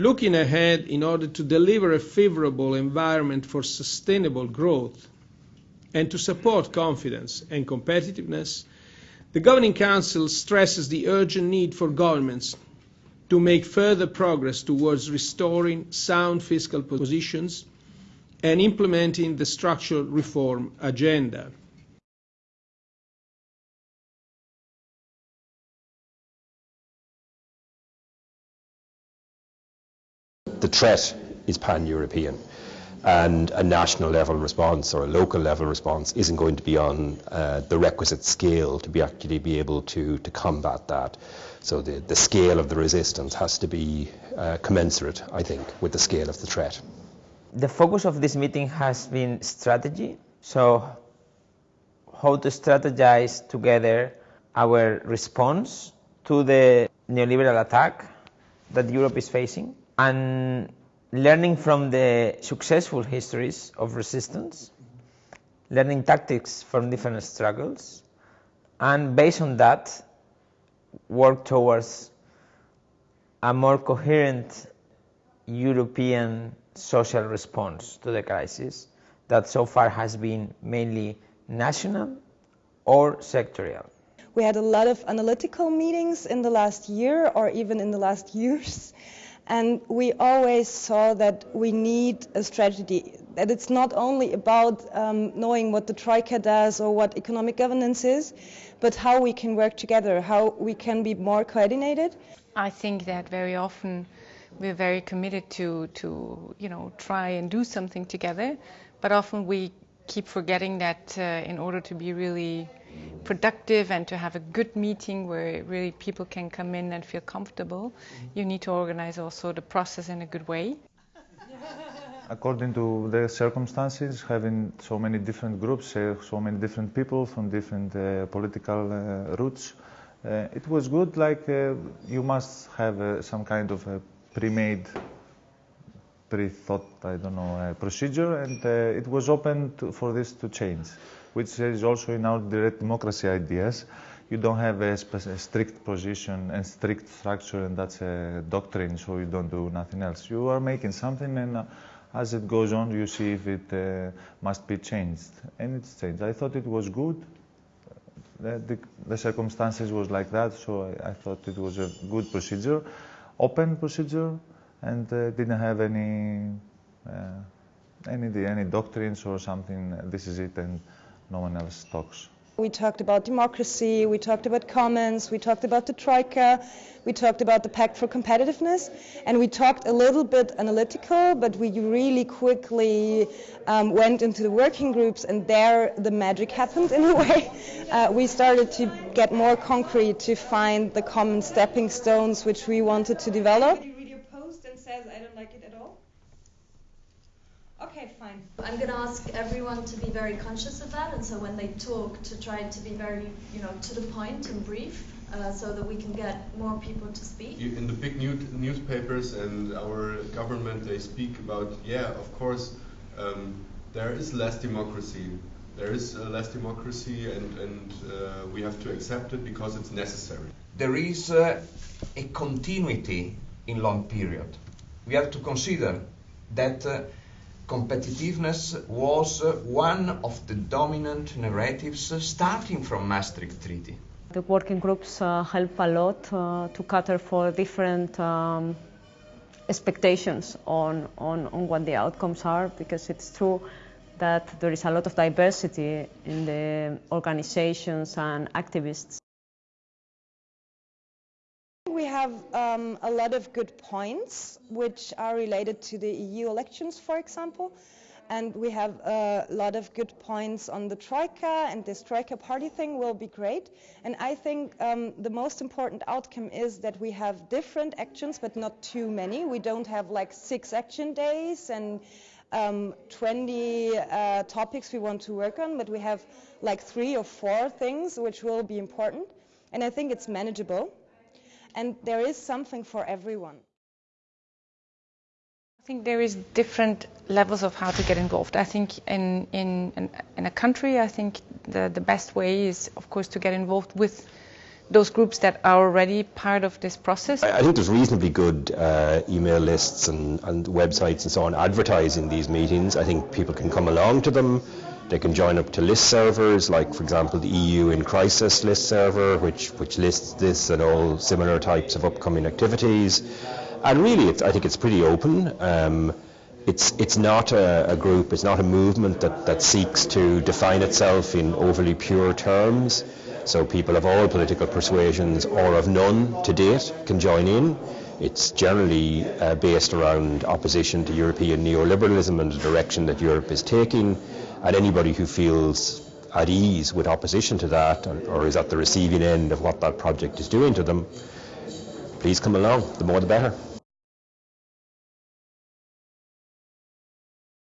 Looking ahead, in order to deliver a favorable environment for sustainable growth and to support confidence and competitiveness, the Governing Council stresses the urgent need for governments to make further progress towards restoring sound fiscal positions and implementing the structural reform agenda. The threat is pan-European and a national level response or a local level response isn't going to be on uh, the requisite scale to be actually be able to, to combat that. So the, the scale of the resistance has to be uh, commensurate, I think, with the scale of the threat. The focus of this meeting has been strategy. So how to strategize together our response to the neoliberal attack that Europe is facing and learning from the successful histories of resistance, learning tactics from different struggles, and based on that, work towards a more coherent European social response to the crisis that so far has been mainly national or sectorial. We had a lot of analytical meetings in the last year or even in the last years. And we always saw that we need a strategy, that it's not only about um, knowing what the Troika does or what economic governance is, but how we can work together, how we can be more coordinated. I think that very often we're very committed to, to you know, try and do something together, but often we keep forgetting that uh, in order to be really productive and to have a good meeting where really people can come in and feel comfortable, you need to organize also the process in a good way. According to the circumstances, having so many different groups, uh, so many different people from different uh, political uh, roots, uh, it was good. Like uh, you must have uh, some kind of a pre-made, pre-thought, I don't know, procedure, and it was open to, for this to change which is also in our direct democracy ideas. You don't have a, a, strict position and strict structure, and that's a doctrine, so you don't do nothing else. You are making something, and uh, as it goes on, you see if it uh, must be changed, and it's changed. I thought it was good. The, the, the circumstances was like that, so I, I, thought it was a good procedure, open procedure, and uh, didn't have any uh, any any doctrines or something. This is it, and no one else talks. We talked about democracy, we talked about commons, we talked about the Troika, we talked about the Pact for Competitiveness, and we talked a little bit analytical, but we really quickly um, went into the working groups, and there the magic happened in a way. Uh, we started to get more concrete to find the common stepping stones which we wanted to develop. Okay, fine. I'm going to ask everyone to be very conscious of that, and so when they talk, to try to be very, you know, to the point and brief, uh, so that we can get more people to speak. In the big new newspapers and our government, they speak about, yeah, of course, um, there is less democracy. There is uh, less democracy, and, and uh, we have to accept it because it's necessary. There is uh, a continuity in long period. We have to consider that uh, competitiveness was one of the dominant narratives starting from Maastricht Treaty. The working groups uh, help a lot uh, to cater for different um, expectations on, on, on what the outcomes are because it's true that there is a lot of diversity in the organizations and activists we have um, a lot of good points which are related to the EU elections, for example. And we have a lot of good points on the Troika, and this Troika party thing will be great. And I think um, the most important outcome is that we have different actions, but not too many. We don't have like six action days and um, 20 uh, topics we want to work on, but we have like three or four things which will be important. And I think it's manageable and there is something for everyone. I think there is different levels of how to get involved. I think in, in, in, in a country, I think the, the best way is, of course, to get involved with those groups that are already part of this process? I, I think there's reasonably good uh, email lists and, and websites and so on advertising these meetings. I think people can come along to them. They can join up to list servers, like, for example, the EU in Crisis list server, which, which lists this and all similar types of upcoming activities. And really, I think it's pretty open. Um, it's, it's not a, a, group, it's not a movement that, that seeks to define itself in overly pure terms. So people of all political persuasions or of none to date can join in. It's generally uh, based around opposition to European neoliberalism and the direction that Europe is taking and anybody who feels at ease with opposition to that or is at the receiving end of what that project is doing to them, please come along. The more the better.